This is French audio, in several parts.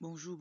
Bonjour,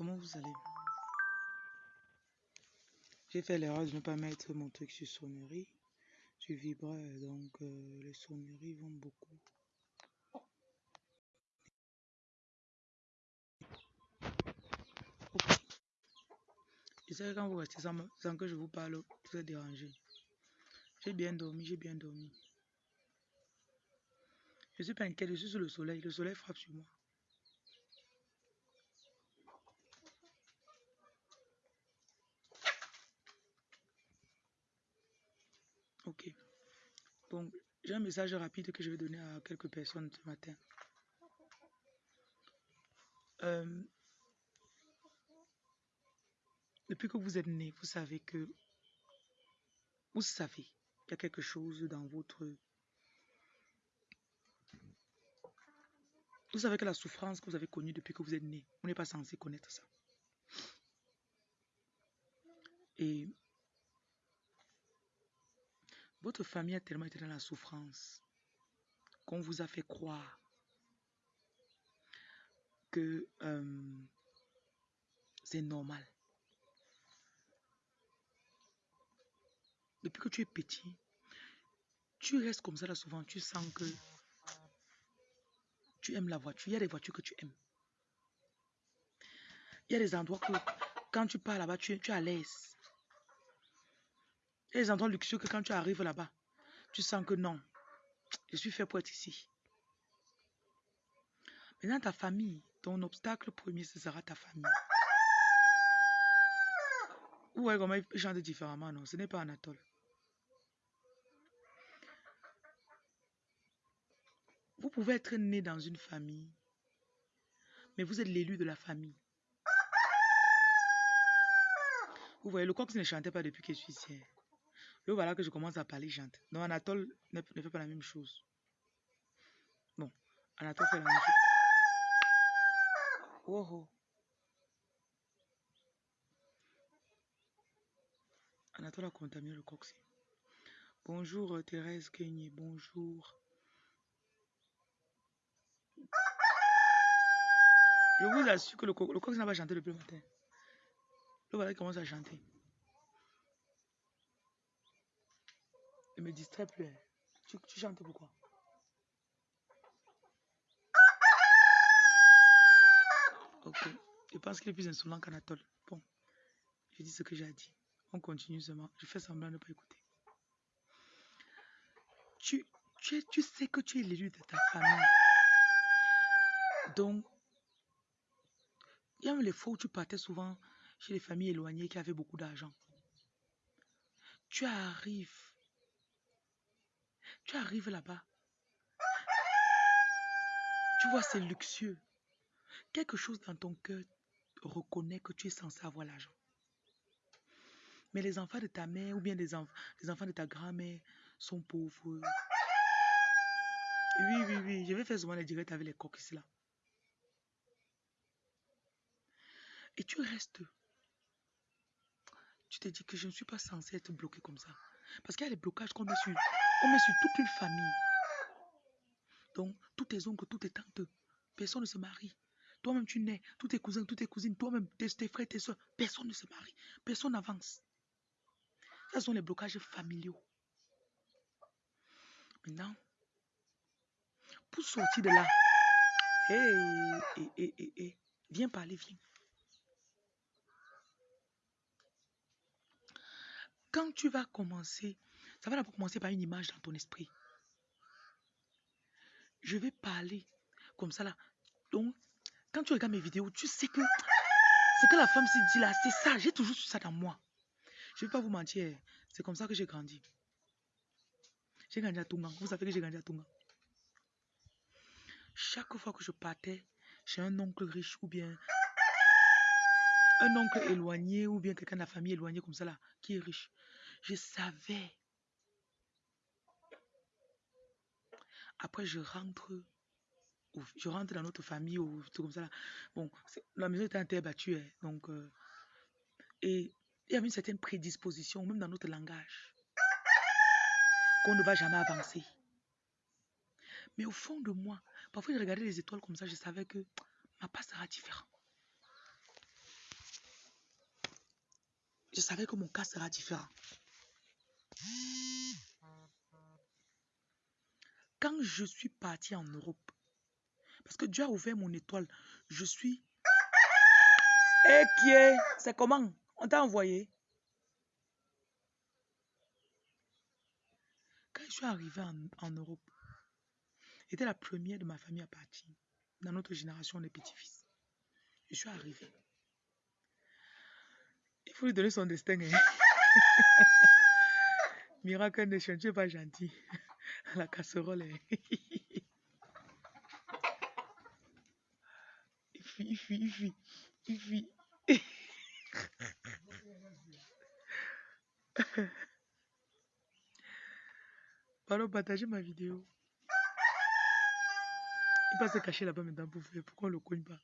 Comment vous allez J'ai fait l'erreur de ne pas mettre mon truc sur sonnerie, sur vibreur, donc euh, les sonneries vont beaucoup. Ok. Et c'est quand vous restez sans, sans que je vous parle, vous êtes dérangé. J'ai bien dormi, j'ai bien dormi. Je suis pas inquiet, je suis sous le soleil, le soleil frappe sur moi. Ok. Donc, j'ai un message rapide que je vais donner à quelques personnes ce matin. Euh, depuis que vous êtes né, vous savez que vous savez qu'il y a quelque chose dans votre. Vous savez que la souffrance que vous avez connue depuis que vous êtes né, vous n'êtes pas censé connaître ça. Et votre famille a tellement été dans la souffrance qu'on vous a fait croire que euh, c'est normal. Depuis que tu es petit, tu restes comme ça là souvent, tu sens que tu aimes la voiture. Il y a des voitures que tu aimes. Il y a des endroits que quand tu pars là-bas, tu, tu es à l'aise. A des endroits luxueux que quand tu arrives là-bas, tu sens que non, je suis fait pour être ici. Maintenant, ta famille, ton obstacle premier, ce sera ta famille. Voyez comment il chante différemment, non Ce n'est pas Anatole. Vous pouvez être né dans une famille, mais vous êtes l'élu de la famille. Vous voyez, le coq ne chantait pas depuis que je suis ici. Le voilà que je commence à parler, chante. Non, Anatole ne, fait pas la même chose. Bon, Anatole fait la même chose. Oh, oh. Anatole a contaminé le coq. Bonjour euh, Thérèse Kenye, bonjour. Je vous assure que le coq, n'a pas chanté depuis le matin. Le voilà commence à chanter. Me distrait plus. Tu, chantes pourquoi? Ok. Je pense qu'il est plus insolent qu'Anatole. Bon, je dis ce que j'ai dit. On continue seulement. Je fais semblant de ne pas écouter. Tu, tu, tu sais que tu es l'élu de ta famille. Donc, il y a même les fois où tu partais souvent chez les familles éloignées qui avaient beaucoup d'argent. Tu arrives. Tu arrives là-bas. Tu vois, c'est luxueux. Quelque chose dans ton cœur reconnaît que tu es censé avoir l'argent. Mais les enfants de ta mère ou bien les, enf- les enfants de ta grand-mère sont pauvres. Oui, oui, oui. Je vais faire souvent les directs avec les coques ici là. Et tu restes. Tu te dis que je ne suis pas censé être bloqué comme ça. Parce qu'il y a des blocages qu'on met sur, on met sur toute une famille. Donc, tous tes oncles, toutes tes tantes, personne ne se marie. Toi-même, tu nais, tous tes cousins, toutes tes cousines, toi-même, tes, frères, tes soeurs, personne ne se marie. Personne n'avance. Ce sont les blocages familiaux. Maintenant, pour sortir de là, hé, hé, hé, hé, viens parler, viens. Quand tu vas commencer, ça va d'abord commencer par une image dans ton esprit. Je vais parler comme ça là. Donc, quand tu regardes mes vidéos, tu sais que ce que la femme s'est dit là, c'est ça. J'ai toujours ça dans moi. Je ne vais pas vous mentir. C'est comme ça que j'ai grandi. J'ai grandi à Tunga. Vous savez que j'ai grandi à Tunga. Chaque fois que je partais chez un oncle riche ou bien un oncle éloigné ou bien quelqu'un de la famille éloignée comme ça là, qui est riche, je savais. Après, je rentre, je rentre dans notre famille ou tout comme ça. Là. Bon, la maison était un terre battue, hein, donc euh, et il y avait une certaine prédisposition, même dans notre langage, qu'on ne va jamais avancer. Mais au fond de moi, parfois je regardais les étoiles comme ça, je savais que ma part sera différente. Je savais que mon cas sera différent. Quand je suis parti en Europe, parce que Dieu a ouvert mon étoile, je suis... Et qui est C'est comment? On t'a envoyé Quand je suis arrivé en, Europe, j'étais la première de ma famille à partir. Dans notre génération, les petits-fils. Je suis arrivé. Il faut lui donner son destin. Hein? Miracle Nation, tu n'es pas gentil. La casserole. Hein? il fuit, il fuit, il partagez ma vidéo. Il va se cacher là-bas maintenant pour faire. Pourquoi on le cogne pas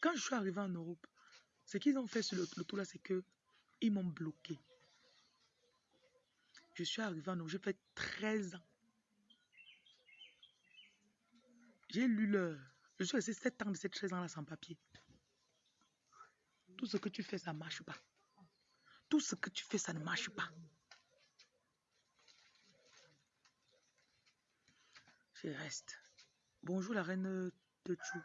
Quand je suis arrivé en Europe, ce qu'ils ont fait sur le, le tour là, c'est que ils m'ont bloqué. Je suis arrivé en Europe, j'ai fait 13 ans. J'ai lu l'heure. Je suis resté 7 ans de ces 13 ans-là sans papier. Tout ce que tu fais, ça marche pas. Tout ce que tu fais, ça ne marche pas. Je reste. Bonjour la reine de Chou.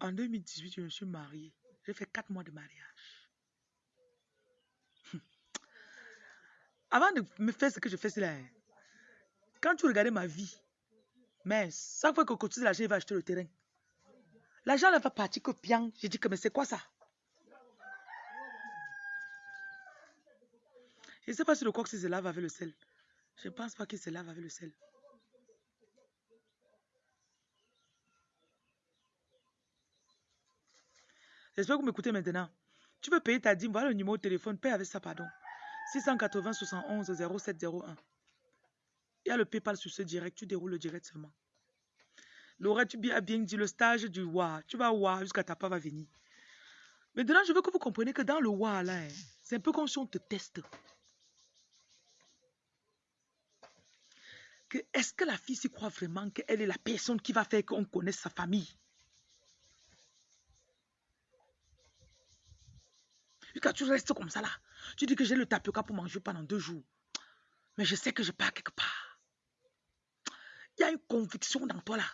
En 2018, je me suis mariée. J'ai fait 4 mois de mariage. Avant de me faire ce que je fais, là. hein, Quand tu regardais ma vie, mais chaque fois que de l'argent, il va acheter le terrain. L'argent ne va partir que bien. J'ai dit que mais c'est quoi ça? Je ne sais pas si le coq se lave avec le sel. Je ne pense pas qu'il se lave avec le sel. J'espère que vous m'écoutez maintenant. Tu peux payer ta dîme. Voilà le numéro de téléphone. Paye avec ça, pardon. 680 71 0701. Il y a le PayPal sur ce direct. Tu déroules le direct seulement. Laura, tu as bien dit le stage du WA. Tu vas WA jusqu'à ta part va venir. Maintenant, je veux que vous compreniez que dans le WA, là, hein, c'est un peu comme si on te teste. Que est-ce que la fille s'y croit vraiment qu'elle est la personne qui va faire qu'on connaisse sa famille? Tu restes comme ça là, tu dis que j'ai le tapioca pour manger pendant deux jours. Mais je sais que je pars quelque part. Il y a une conviction dans toi là.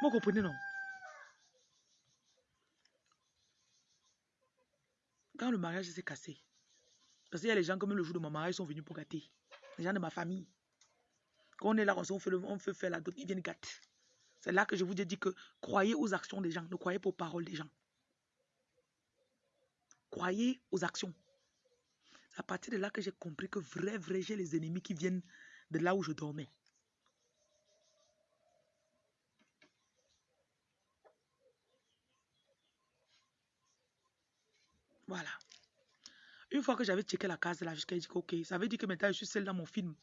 Vous comprenez non? Quand le mariage s'est cassé, parce qu'il y a les gens comme le jour de mon mariage sont venus pour gâter. Les gens de ma famille. Quand on est là, on fait, le, on fait faire la ils viennent gâter. C'est là que je vous ai dit que croyez aux actions des gens, ne croyez pas aux paroles des gens. Croyez aux actions. C'est à partir de là que j'ai compris que vrai, vrai, j'ai les ennemis qui viennent de là où je dormais. Voilà. Une fois que j'avais checké la case là, jusqu'à dit ok, ça veut dire que maintenant je suis seule dans mon film.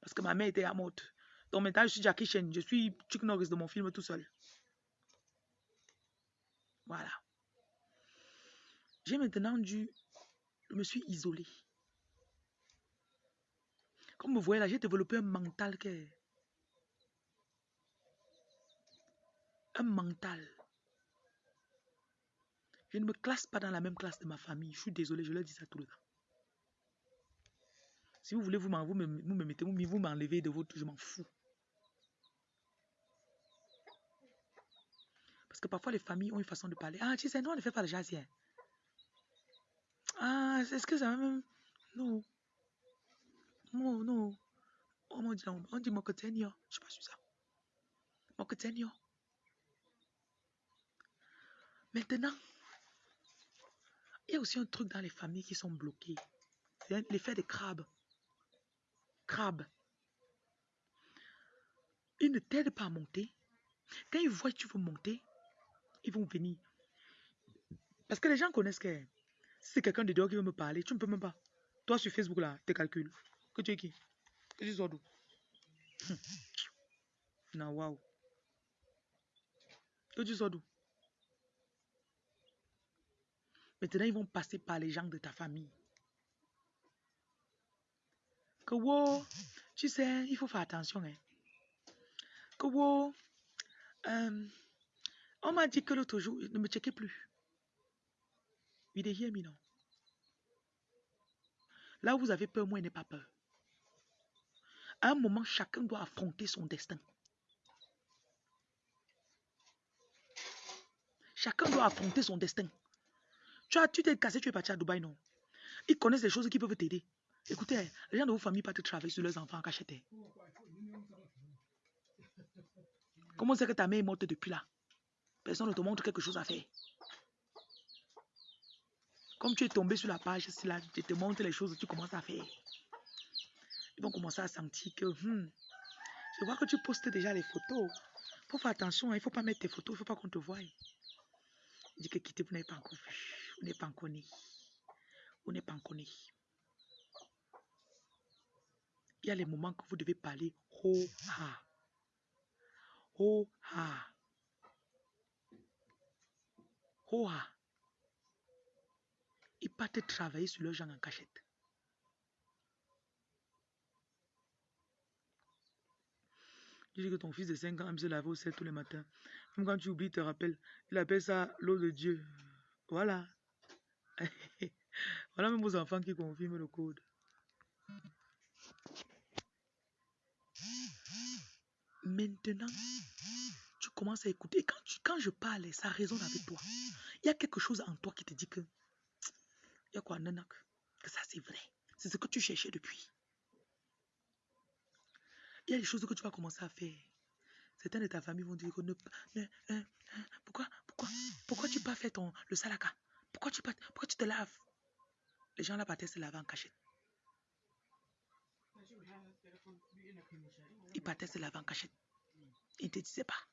Parce que ma mère était à morte. Maintenant je suis Jackie Chan, je suis Chuck Norris de mon film tout seul. Voilà. J'ai maintenant dû, je me suis isolée. Comme vous voyez là, j'ai développé un mental que un mental. Je ne me classe pas dans la même classe de ma famille. Je suis désolé, je leur dis ça tout le temps. Si vous voulez, vous, vous, me, vous me mettez, vous m'enlevez de votre, je m'en fous. Que parfois les familles ont une façon de parler. Ah, tu sais, nous on ne fait pas le jazz. Ah, est-ce que ça même. Non. Non, non. On dit, on dit Mokotenio. Je ne sais pas sur ça. Mokotenio. Maintenant, il y a aussi un truc dans les familles qui sont bloquées. L'effet des crabes. Crabes. Ils ne t'aident pas à monter. Quand ils voient que tu veux monter, ils vont venir. Parce que les gens connaissent que si c'est quelqu'un de dehors qui veut me parler, tu ne peux même pas. Toi sur Facebook là, tes calculs. Que tu es qui? Que tu sors d'où Non, waouh. Que tu sors d'où Maintenant, ils vont passer par les gens de ta famille. Que wow, tu sais, il faut faire attention. Hein. Que wow, euh, on m'a dit que l'autre jour, ne me checkez plus. Il est here, non. Là où vous avez peur, moi, il n'est pas peur. À un moment, chacun doit affronter son destin. Chacun doit affronter son destin. Tu as, tu t'es cassé, tu es parti à Dubaï, non? Ils connaissent des choses qui peuvent t'aider. Écoutez, les gens de vos familles partent travailler sur leurs enfants en cachette. Comment c'est que ta mère est morte depuis là? Personne ne te montre quelque chose à faire. Comme tu es tombé sur la page, si là, je te montre les choses, tu commences à faire. Ils vont commencer à sentir que, hmm, je vois que tu postes déjà les photos. Il faut faire attention, hein, il ne faut pas mettre tes photos, il ne faut pas qu'on te voie. Il dit que quitter, vous n'avez pas encore vu. Vous n'êtes pas encore né. Vous n'êtes pas encore né. Il y a les moments que vous devez parler ho ha. Ho ha. Ho ha. Ils partent travailler sur leurs gens en cachette. Tu dis que ton fils de 5 ans aime se laver au sel tous les matins. Même quand tu oublies, te rappelle. Il appelle ça l'eau de Dieu. Voilà. voilà même vos enfants qui confirment le code. Maintenant, à écouter. quand, quand je parle, ça résonne avec toi. Il y a quelque chose en toi qui te dit que. Il y a quoi, nanak? Que ça, c'est vrai. C'est ce que tu cherchais depuis. Il y a des choses que tu vas commencer à faire. Certains de ta famille vont dire que ne, ne, pourquoi, pourquoi, pourquoi tu pas fait ton, le salaka? Pourquoi tu, pourquoi tu te laves? Les gens là partaient se laver en cachette. Ils partaient se laver en cachette. Ils ne te disaient pas.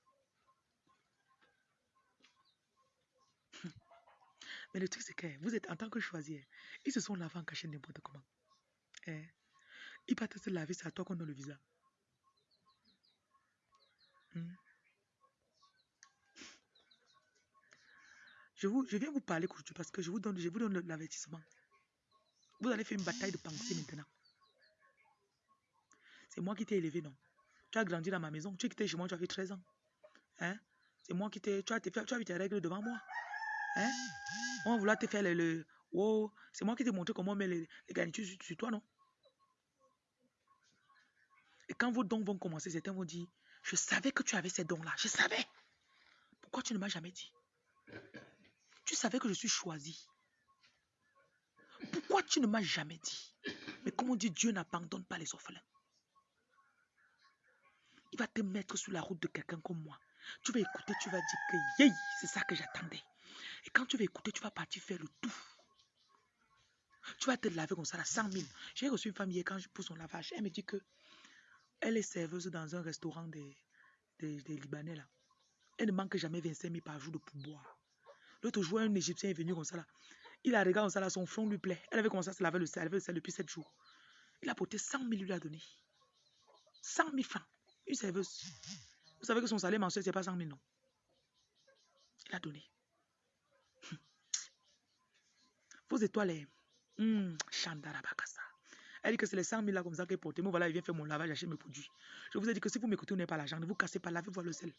Mais le truc, c'est que vous êtes en tant que choisir. Ils se sont lavés en n'importe comment. Eh? Ils partaient se laver, c'est à toi qu'on a le visa. Hmm? Je, vous, je viens vous parler aujourd'hui parce que je vous donne, je vous donne l'avertissement. Vous allez faire une bataille de pensée maintenant. C'est moi qui t'ai élevé, non? Tu as grandi dans ma maison. Tu es quitté chez moi, tu avais 13 ans. Hein? C'est moi qui t'ai... Tu as, tu as vu tes règles devant moi. Hein? On va vouloir te faire le... le wow. C'est moi qui t'ai montré comment on met les, les garnitures sur, toi, non? Et quand vos dons vont commencer, certains vont dire, je savais que tu avais ces dons-là. Je savais. Pourquoi tu ne m'as jamais dit? Tu savais que je suis choisi. Pourquoi tu ne m'as jamais dit? Mais comme on dit, Dieu n'abandonne pas les orphelins. Il va te mettre sur la route de quelqu'un comme moi. Tu vas écouter, tu vas dire que c'est ça que j'attendais. Et quand tu vas écouter, tu vas partir faire le tout. Tu vas te laver comme ça, là, 100 000. J'ai reçu une femme hier quand je pousse son lavage. Elle me dit que elle est serveuse dans un restaurant des, des, Libanais là. Elle ne manque jamais 25 000 par jour de pourboire. L'autre jour, un Égyptien est venu comme ça là. Il a regardé ça là, son front lui plaît. Elle avait commencé à se laver le sel, elle le depuis 7 jours. Il a porté 100 000, lui a donné. 100 000 francs. Une serveuse. Vous savez que son salaire mensuel, ce n'est pas 100 000, non. Il a donné. Vos étoiles, hum, Bakasa. Elle dit que c'est les 100 000 là comme ça qu'elle porte. Moi, voilà, il vient faire mon lavage, acheter mes produits. Je vous ai dit que si vous m'écoutez, vous n'avez pas l'argent. Ne vous cassez pas, lavez-vous le sel.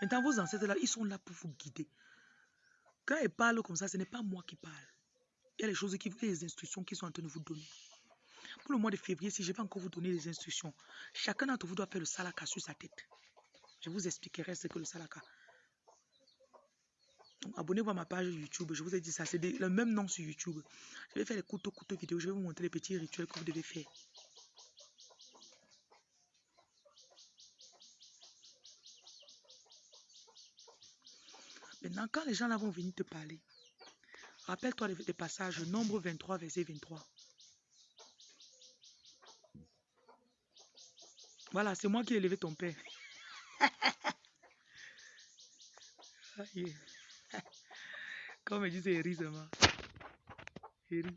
Maintenant, vos ancêtres là, ils sont là pour vous guider. Quand ils parlent comme ça, ce n'est pas moi qui parle. Les choses qui, les instructions qui sont en train de vous donner. Pour le mois de février, si je vais encore vous donner les instructions, chacun d'entre vous doit faire le salaka sur sa tête. Je vous expliquerai ce que le salaka. Abonnez-vous à ma page YouTube. Je vous ai dit ça. C'est le même nom sur YouTube. Je vais faire les couteaux, couteaux vidéo. Je vais vous montrer les petits rituels que vous devez faire. Maintenant, quand les gens là vont venir te parler, rappelle-toi des passages, nombre 23, verset 23. Voilà, c'est moi qui ai élevé ton père. Comme c'est Eri seulement. Eri.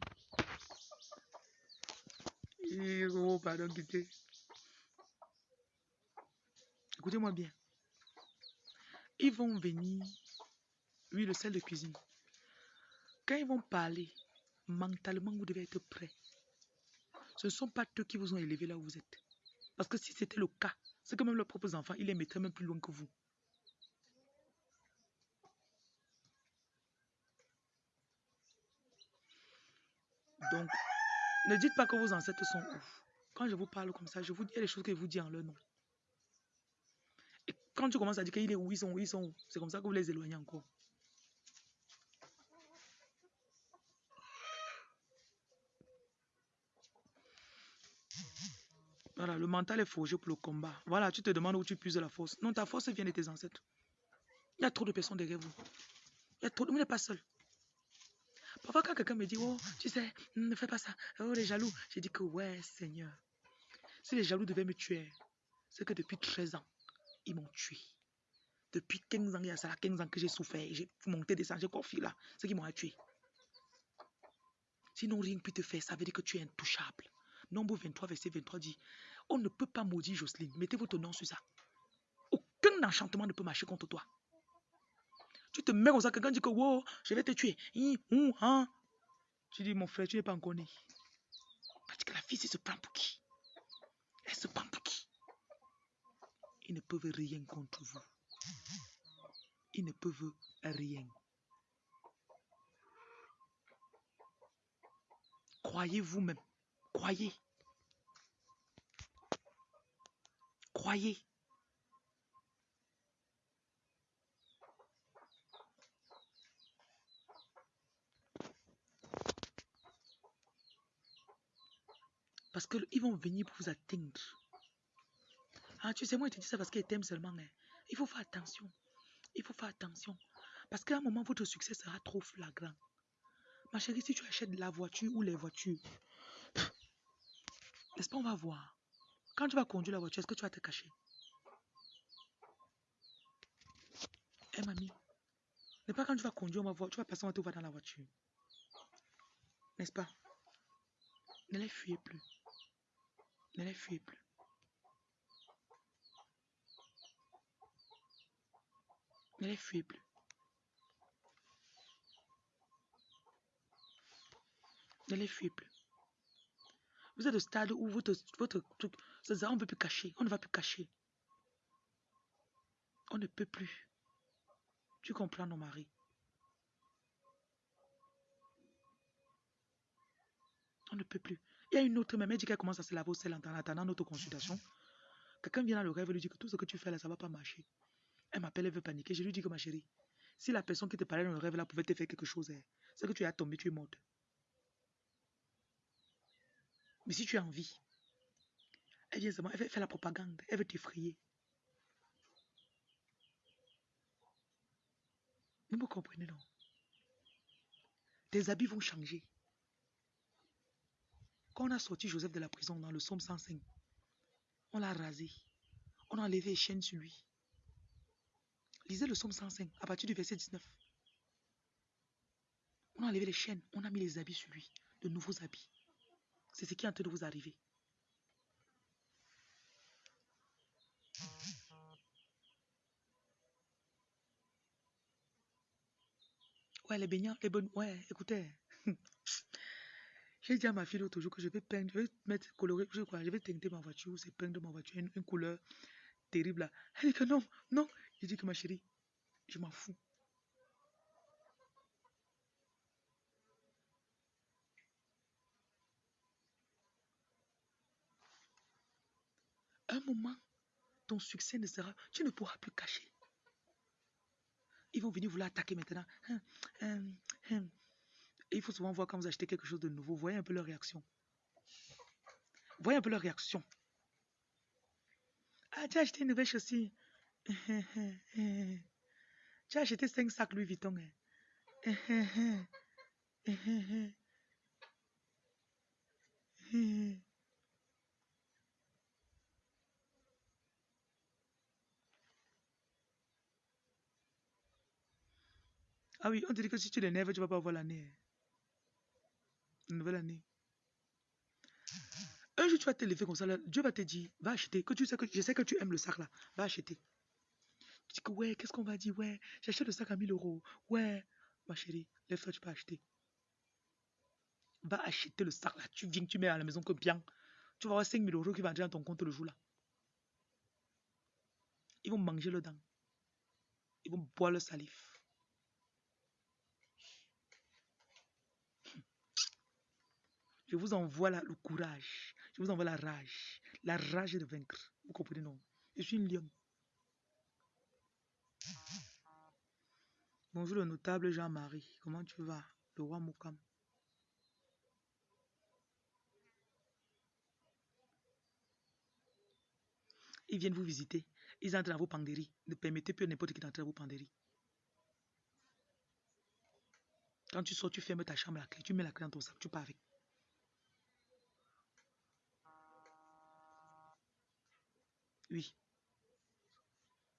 Oh, pardon, Écoutez-moi bien. Ils vont venir oui, le sel de cuisine. Quand ils vont parler, mentalement, vous devez être prêt. Ce ne sont pas eux qui vous ont élevé là où vous êtes. Parce que si c'était le cas, c'est que même leurs propres enfants, ils les mettraient même plus loin que vous. Donc, ne dites pas que vos ancêtres sont ouf. Quand je vous parle comme ça, je vous dis les choses que je vous dis en leur nom. Et quand tu commences à dire qu'ils sont où, ils sont où, c'est comme ça que vous les éloignez encore. Voilà, le mental est forgé pour le combat. Voilà, tu te demandes où tu puises la force. Non, ta force vient de tes ancêtres. Il y a trop de personnes derrière vous. Il y a trop de... Vous n'êtes pas seul. Parfois, quand quelqu'un me dit, oh, tu sais, ne fais pas ça. Oh, les jaloux. J'ai dit que, ouais, Seigneur. Si les jaloux devaient me tuer, c'est que depuis 13 ans, ils m'ont tué. Depuis 15 ans, il y a ça, 15 ans que j'ai souffert. J'ai monté, descendu, j'ai confié là. C'est qui m'ont tué. Sinon, rien ne peut te faire. Ça veut dire que tu es intouchable. Nombre 23, verset 23 dit, on ne peut pas maudire Jocelyne. Mettez votre nom sur ça. Aucun enchantement ne peut marcher contre toi. Tu te mets comme ça, quelqu'un dit que wow, je vais te tuer. Hein? Tu dis, mon frère, tu n'es pas encore né. Parce que la fille, elle se prend pour qui? Elle se prend pour qui? Ils ne peuvent rien contre vous. Ils ne peuvent rien. Croyez vous-même. Croyez. Croyez. Parce qu'ils vont venir pour vous atteindre. Ah, tu sais, moi, je te dis ça parce qu'ils t'aiment seulement. Hein. Il faut faire attention. Il faut faire attention. Parce qu'à un moment, votre succès sera trop flagrant. Ma chérie, si tu achètes la voiture ou les voitures, n'est-ce pas, on va voir. Quand tu vas conduire la voiture, est-ce que tu vas te cacher? Eh mamie, n'est pas quand tu vas conduire, on va voir, tu vas passer, on va te voir dans la voiture. N'est-ce pas? Ne les fuyez plus. Ne les fuyez plus. Ne les fuyez plus. Ne les fuyez plus. Vous êtes au stade où votre, votre truc, on ne peut plus cacher. On ne va plus cacher. On ne peut plus. Tu comprends, nos maris. On ne peut plus. Il y a une autre, même elle dit qu'elle commence à se laver au sel en attendant notre consultation. Quelqu'un vient dans le rêve et lui dit que tout ce que tu fais là, ça ne va pas marcher. Elle m'appelle, elle veut paniquer. Je lui dis que ma chérie, si la personne qui te parlait dans le rêve là pouvait te faire quelque chose, hein, c'est que tu es tombé, tu es morte. Mais si tu as envie, elle vient seulement, elle fait la propagande, elle veut t'effrayer. Vous me comprenez, non? Tes habits vont changer. Quand on a sorti Joseph de la prison dans le psaume 105, on l'a rasé. On a enlevé les chaînes sur lui. Lisez le psaume 105 à partir du verset 19. On a enlevé les chaînes, on a mis les habits sur lui, de nouveaux habits. C'est ce qui est en train de vous arriver. Ouais, les baignants, les bonnes. Ouais, écoutez. J'ai dit à ma fille l'autre jour que je vais peindre, je vais mettre coloré, je crois, je vais teinter ma voiture, c'est peindre ma voiture, une, couleur terrible. Elle dit que non, non. Je dis que ma chérie, je m'en fous. Un moment, ton succès ne sera, tu ne pourras plus cacher. Ils vont venir vouloir attaquer maintenant. Hum, hum. Et il faut souvent voir quand vous achetez quelque chose de nouveau, voyez un peu leur réaction. Voyez un peu leur réaction. Ah, tu as acheté une nouvelle chaussure. Tu as acheté 5 sacs Louis Vuitton. Ah oui, on dit que si tu l'énerves, tu ne vas pas avoir l'année. Une nouvelle année. Un jour, tu vas te lever comme ça, Dieu va te dire, va acheter, que tu sais que je sais que tu aimes le sac là, va acheter. Tu dis que ouais, qu'est-ce qu'on va dire, ouais, j'achète le sac à 1000 euros, ouais, ma chérie, lève-toi, tu peux acheter. Va acheter le sac là, tu viens, tu mets à la maison que bien. Tu vas avoir 5000 euros qui vont entrer dans ton compte le jour là. Ils vont manger le dent. Ils vont boire le salif. Je vous envoie le courage. Je vous envoie la rage. La rage de vaincre. Vous comprenez, non? Je suis une lion. Bonjour le notable Jean-Marie. Comment tu vas? Le roi Moukam. Ils viennent vous visiter. Ils entrent dans vos penderies. Ne permettez plus à n'importe qui d'entrer dans vos penderies. Quand tu sors, tu fermes ta chambre, la clé. Tu mets la clé dans ton sac. Tu pars avec. Oui.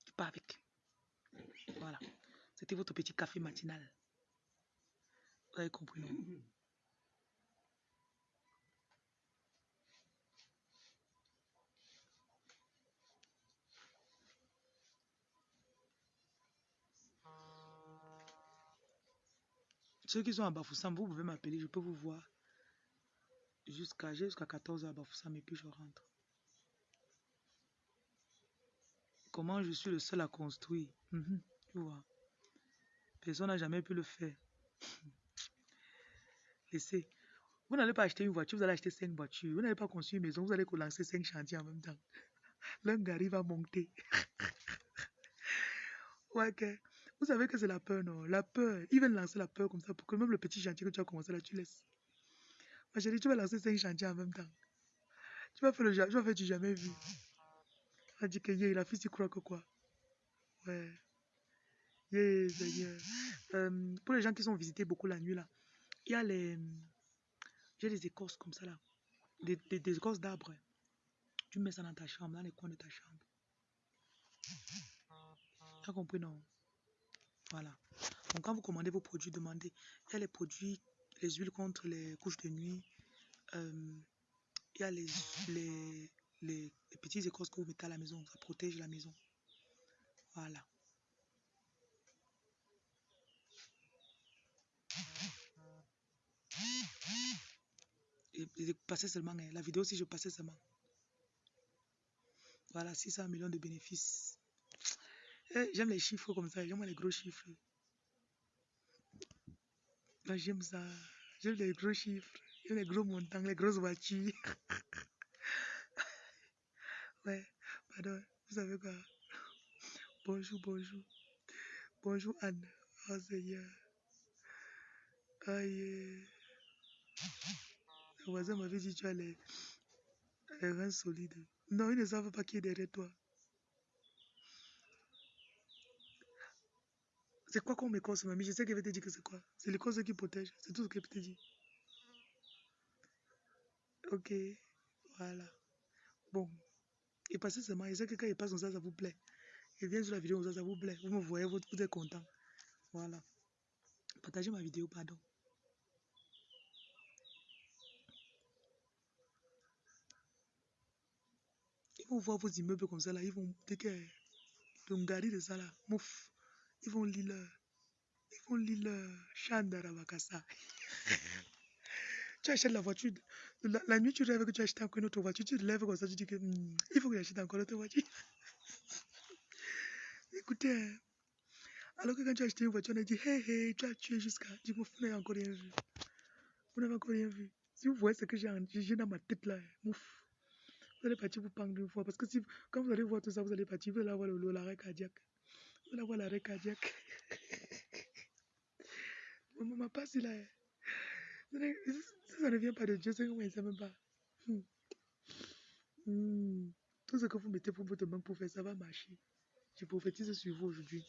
Tu pars avec. Voilà. C'était votre petit café matinal. Vous avez compris, non? Ceux qui sont à Bafoussam, vous pouvez m'appeler, je peux vous voir jusqu'à jusqu'à 14h à Bafoussam et puis je rentre. Comment je suis le seul à construire Mhm, Tu vois. Personne n'a jamais pu le faire. Laissez. Vous n'allez pas acheter une voiture, vous allez acheter cinq voitures. Vous n'allez pas construire une maison, vous allez lancer cinq chantiers en même temps. L'un arrive à monter. ouais, ok. Vous savez que c'est la peur, non? La peur. Ils veulent lancer la peur comme ça pour que même le petit chantier que tu as commencé là, tu laisses. Ma chérie, tu vas lancer cinq chantiers en même temps. Tu vas faire le tu vas faire du jamais vu. On dit que yeah, la fille, tu crois que quoi? Ouais. Yeah. Euh, pour les gens qui sont visités beaucoup la nuit, là, il y a les. J'ai des écorces comme ça, là. Des, des, des écorces d'arbres. Tu mets ça dans ta chambre, dans les coins de ta chambre. Tu as compris, non? Voilà. Donc, quand vous commandez vos produits, demandez. Il y a les produits, les huiles contre les couches de nuit. Euh, il y a les, les, les, les petites écorces que vous mettez à la maison. Ça protège la maison. Voilà. Et passez seulement, hein, la vidéo, si je passais seulement. Voilà, 600 millions de bénéfices. Eh, J'aime les chiffres comme ça, j'aime les gros chiffres. J'aime ça. J'aime les gros chiffres. J'aime les gros montants, les grosses voitures. ouais, pardon, vous savez quoi? Bonjour, bonjour. Bonjour Anne. Oh Seigneur. Aïe. Le voisin m'avait dit tu as les, les reins solides. Non, ils ne savent pas qui est derrière toi. C'est quoi qu'on m'écorce, mamie? Je sais qu'elle va te dire que c'est quoi. C'est l'écorce qui protège. C'est tout ce qu'elle te dire. Ok, voilà. Bon. Et passez seulement, je sais que quand il passe comme ça, ça vous plaît. Il vient sur la vidéo comme ça, ça vous plaît. Vous me voyez, vous, vous êtes content. Voilà. Partagez ma vidéo, pardon. Ils vont voir vos immeubles comme ça là, ils vont dès que Ngari de ça là, mouf, ils vont lire ils vont lire leur Chandarabakasa. tu achètes la voiture, la, nuit tu rêves que tu achètes encore une autre voiture, tu te lèves comme ça, tu dis que hmm, il faut que j'achète encore une autre voiture. Écoutez, hein, alors que quand tu as acheté une voiture, on a dit, hey, hey, tu as tué jusqu'à, moi, vous n'avez encore rien vu. Vous n'avez encore rien vu. Si vous voyez ce que j'ai dans ma tête là, hein, mouf. Vous allez partir pour prendre une fois. Parce que si, quand vous allez voir tout ça, vous allez partir, vous allez avoir l'arrêt cardiaque. Vous allez avoir l'arrêt cardiaque. Maman m'a pas si là. Ça ne- vient pas de Dieu, c'est que moi, je ne même pas. Hmm. Hmm. Tout ce que vous mettez pour votre banque pour faire, ça va marcher. Je prophétise sur vous aujourd'hui.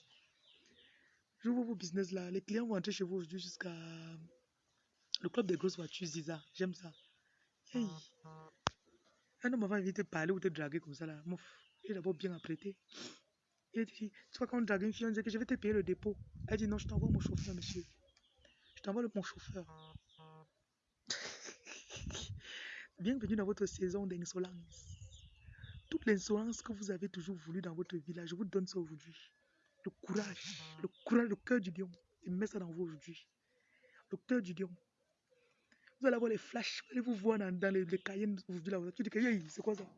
J'ouvre vos business là. Les clients vont entrer chez vous aujourd'hui jusqu'à le club des grosses voitures, Ziza. J'aime ça. Hey. Un homme va venir te parler ou te draguer comme ça là. Mouf. Il est d'abord bien apprêté. Il dit, tu vois, quand on drague une fille, on dit que je vais te payer le dépôt. Elle dit, non, je t'envoie mon chauffeur, monsieur. Je t'envoie mon chauffeur. Bienvenue dans votre saison d'insolence. Toute l'insolence que vous avez toujours voulu dans votre là, je vous donne ça aujourd'hui. Le courage, le courage, le cœur du lion. Je mets ça dans vous aujourd'hui. Le cœur du lion. Vous allez avoir les flashs, vous allez vous voir dans, dans les, les cahiers aujourd'hui. Là, tu dis que, c'est quoi ça?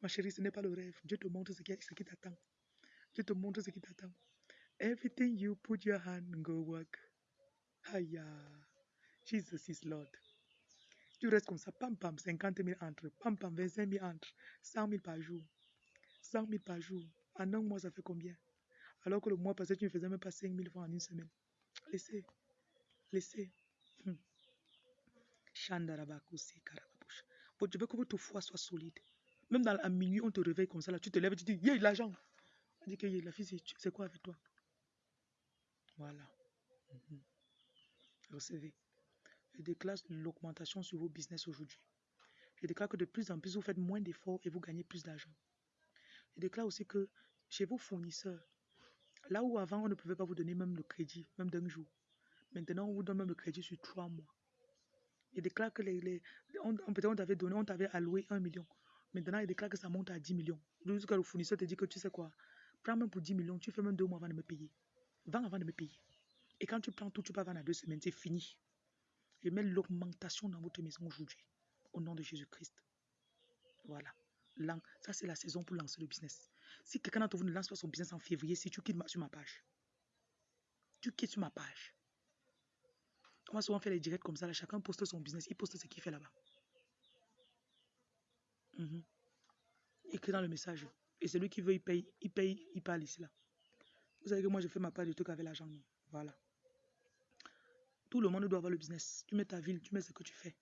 Ma chérie, ce n'est pas le rêve. Dieu te montre ce qui, t'attend. Dieu te montre ce qui t'attend. Everything you put your hand, go work. Aïe, Jesus is Lord. Tu restes comme ça, pam pam, 50 000 entre, pam pam, 25 000 entre, 100 000 par jour. 100 000 par jour. En un mois, ça fait combien? Alors que le mois passé, tu ne faisais même pas 5 000 francs en une semaine. Laissez. Laissez. Hmm. Bon, je veux que votre foi soit solide. Même dans la minuit, on te réveille comme ça, là, tu te lèves tu dis, yeah, l'argent. On dit que yeah, la fille, c'est- c'est quoi avec toi? Voilà. Mhm. Recevez. Je déclare l'augmentation sur vos business aujourd'hui. Je déclare que de plus en plus, vous faites moins d'efforts et vous gagnez plus d'argent. Je déclare aussi que chez vos fournisseurs, là où avant on ne pouvait pas vous donner même le crédit, même d'un jour, maintenant on vous donne même le crédit sur trois mois. Je déclare que les, on- peut-être on t'avait donné, on t'avait alloué un million. Maintenant, il déclare que ça monte à 10 millions. Jusqu'à le fournisseur te dit que tu sais quoi, prends même pour 10 millions, tu fais même deux mois avant de me payer. Vends avant de me payer. Et quand tu prends tout, tu peux vendre à deux semaines, c'est fini. Je mets l'augmentation dans votre maison aujourd'hui. Au nom de Jésus-Christ. Voilà. Ça, c'est la saison pour lancer le business. Si quelqu'un d'entre vous ne lance pas son business en février, si tu quittes ma- sur ma page, tu quittes sur ma page. On va souvent faire les directs comme ça. Chacun poste son business. Il poste ce qu'il fait là-bas. Mhm. Écrit dans le message. Et celui qui veut, il paye, il paye, il parle ici là. Vous savez que moi, je fais ma part du truc avec l'argent. Voilà. Tout le monde doit avoir le business. Tu mets ta ville, tu mets ce que tu fais.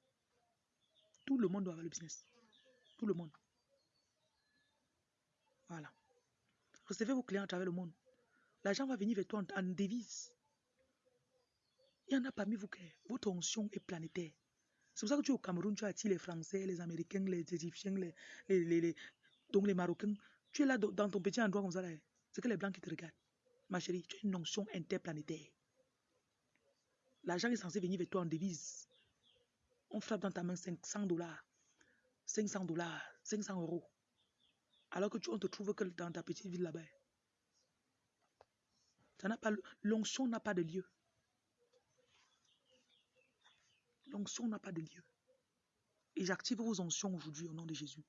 Tout le monde doit avoir le business. Tout le monde. Voilà. Recevez vos clients à travers le monde. L'argent va venir vers toi en, en. Il y en a parmi vous que votre onction est planétaire. C'est pour ça que tu es au Cameroun, tu attires les Français, les Américains, les Égyptiens, les, les, les- donc les Marocains. Tu es là dans ton petit endroit comme ça. C'est que les Blancs qui te regardent. Ma chérie, tu as une onction interplanétaire. L'argent est censé venir vers toi en devise. On frappe dans ta main 500 dollars, 500 dollars, 500 euros. Alors que tu, on te trouve que dans ta petite ville là-bas. L'onction n'a pas de lieu. L'onction n'a pas de lieu. Et j'active vos onctions aujourd'hui au nom de Jésus.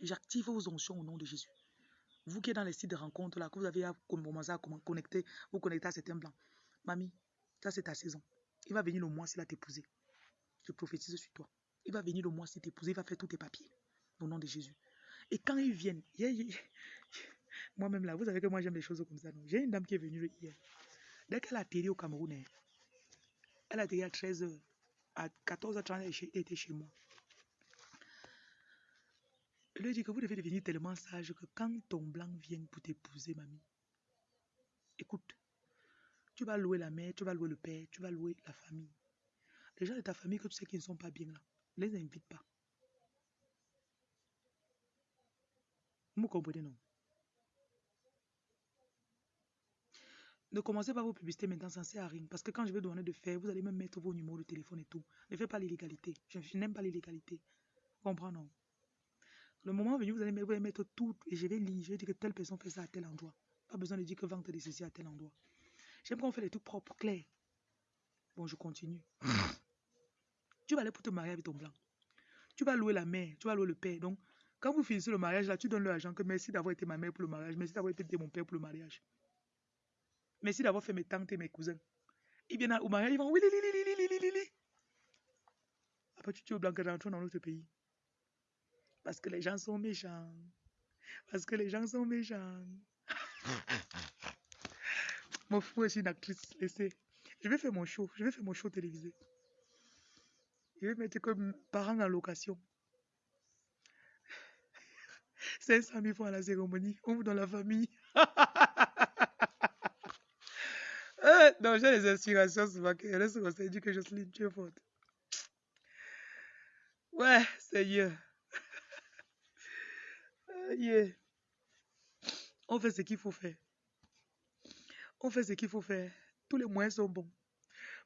J'active vos onctions au nom de Jésus. Vous qui êtes dans les sites de rencontres là, que vous avez à connecter, vous connecter à certains blancs. Mamie, c'est ta saison. Il va venir le mois s'il a t'épouser. Je prophétise sur toi. Il va venir le mois s'il t'épouser. Il va faire tous tes papiers. Au nom de Jésus. Et quand ils viennent, moi-même là, vous savez que moi j'aime les choses comme ça. J'ai une dame qui est venue hier. Dès qu'elle a atterri au Cameroun, hein, elle a atterri à 13h. À 14h30, elle était- chez moi. Je lui dit que vous devez devenir tellement sage que quand ton blanc vient pour t'épouser, mamie, écoute, Tu vas louer la mère, tu vas louer le père, tu vas louer la famille. Les gens de ta famille que tu sais qu'ils ne sont pas bien là, ne les invite pas. Vous comprenez, non? Ne commencez pas vos publicités maintenant, ça ne sert à rien. Parce que quand je vais demander de faire, vous allez même mettre vos numéros de téléphone et tout. Ne faites pas l'illégalité. Je, n'aime pas l'illégalité. Comprends, non? Le moment venu, vous allez, mettre tout et je vais lire. Je vais dire que telle personne fait ça à tel endroit. Pas besoin de dire que vente de ceci à tel endroit. J'aime qu'on fait les trucs propres, clairs. Bon, je continue. tu vas aller pour te marier avec ton blanc. Tu vas louer la mère, tu vas louer le père. Donc, quand vous finissez le mariage, là, tu donnes l'argent que merci d'avoir été ma mère pour le mariage, merci d'avoir été mon père pour le mariage. Merci d'avoir fait mes tantes et mes cousins. Ils viennent au mariage, ils vont oui, li, li, li, li, Après, tu dis au blanc que rentrons dans notre pays. Parce que les gens sont méchants. Parce que les gens sont méchants. mon fou est une actrice. Laissez. Je vais faire mon show. Je vais faire mon show télévisé. Je vais mettre comme parents en location. 500 000 francs à la cérémonie. On vous dans la famille. Euh, non, j'ai les inspirations souvent reste dit que suis tu es forte. Ouais, Seigneur. yeah. On fait ce qu'il faut faire. On fait ce qu'il faut faire. Tous les moyens sont bons.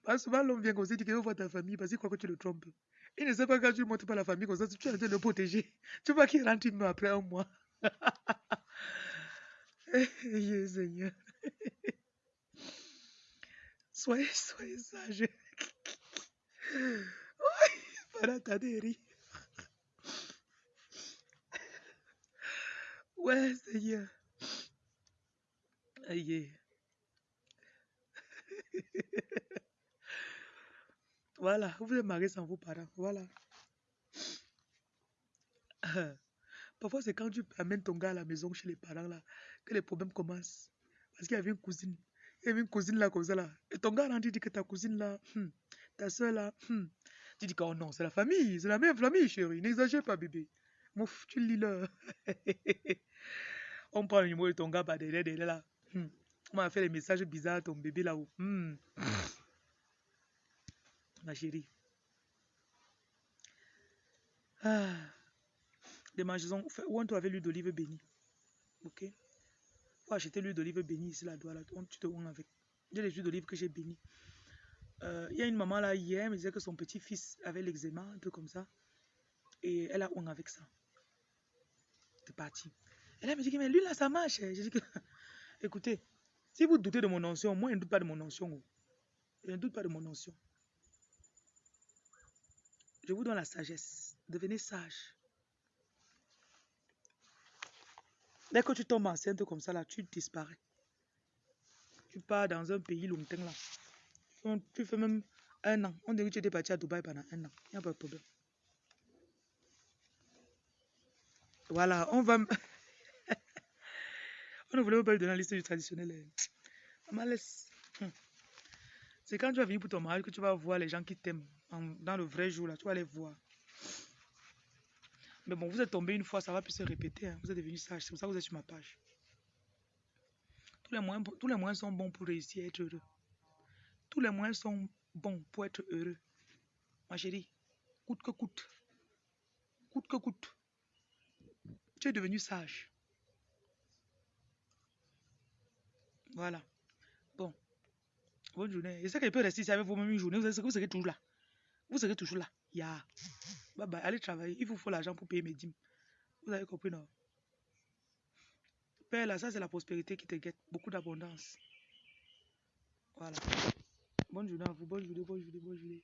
Parce que souvent, l'homme vient comme ça, dit qu'il veut voir ta famille parce qu'il croit que tu le trompes. Il ne sait pas quand tu ne montres pas la famille comme ça, tu es en train de le protéger. Tu vois qu'il rentre une après un mois. yeah, Seigneur. Soyez, soyez sage. Para Taderi. Ouais, Seigneur. Aïe. voilà, vous êtes marié sans vos parents. Voilà. Parfois, c'est quand tu amènes ton gars à la maison chez les parents là que les problèmes commencent. Parce qu'il y avait une cousine. Il y avait une cousine là comme ça là. Et ton gars rentre, dit que ta cousine là, hmm, ta soeur là, hmm. tu dis que oh non, c'est la famille, c'est la même famille chérie. N'exagère pas bébé. Mouf, tu lis là. On prend le numéro de ton gars par derrière, derrière là. Hmm. On m'a fait des messages bizarres à ton bébé là-haut. Hmm. Ma chérie. Ah. Magasins où on avait l'huile d'olive bénie. Ok? Faut acheter l'huile d'olive bénie ici, là, là. Tu te ouins avec. J'ai les huiles d'olive que j'ai bénies. Euh, il y a une maman là, hier, elle me disait que son petit-fils avait l'eczéma, un peu comme ça. Et elle a ouin avec ça. C'est parti. Elle me dit, mais lui là, ça marche. J'ai dit que, écoutez, si vous doutez de mon notion, moi, je ne doute pas de mon notion. Je ne doute pas de mon notion. Je vous donne la sagesse. Devenez sage. Dès que tu tombes enceinte comme ça, là, tu disparais. Tu pars dans un pays lointain, là. Tu fais même un an. On dirait que tu étais parti à Dubaï pendant un an. Il n'y a pas de problème. Voilà, on va... ne voulait pas lui donner la liste du traditionnel. Malaise. Hum. C'est quand tu vas venir pour ton mariage que tu vas voir les gens qui t'aiment dans le vrai jour, là. Tu vas les voir. Mais bon, vous êtes tombé une fois, ça va plus se répéter. Hein. Vous êtes devenu sage, c'est pour ça que vous êtes sur ma page. Tous les, moyens, tous les moyens sont bons pour réussir à être heureux. Tous les moyens sont bons pour être heureux. Ma chérie, coûte que coûte. Coûte que coûte. Tu es devenu sage. Voilà. Bon. Bonne journée. Je sais qu'elle peut rester ici avec vous même une journée. Vous serez toujours là. Vous serez toujours là. Ya. Bye bye. Allez travailler. Il vous faut l'argent pour payer mes dîmes. Vous avez compris, non? Père, là, ça, c'est la prospérité qui te guette. Beaucoup d'abondance. Voilà. Bonne journée à vous. Bonne journée, bonne journée, bonne journée.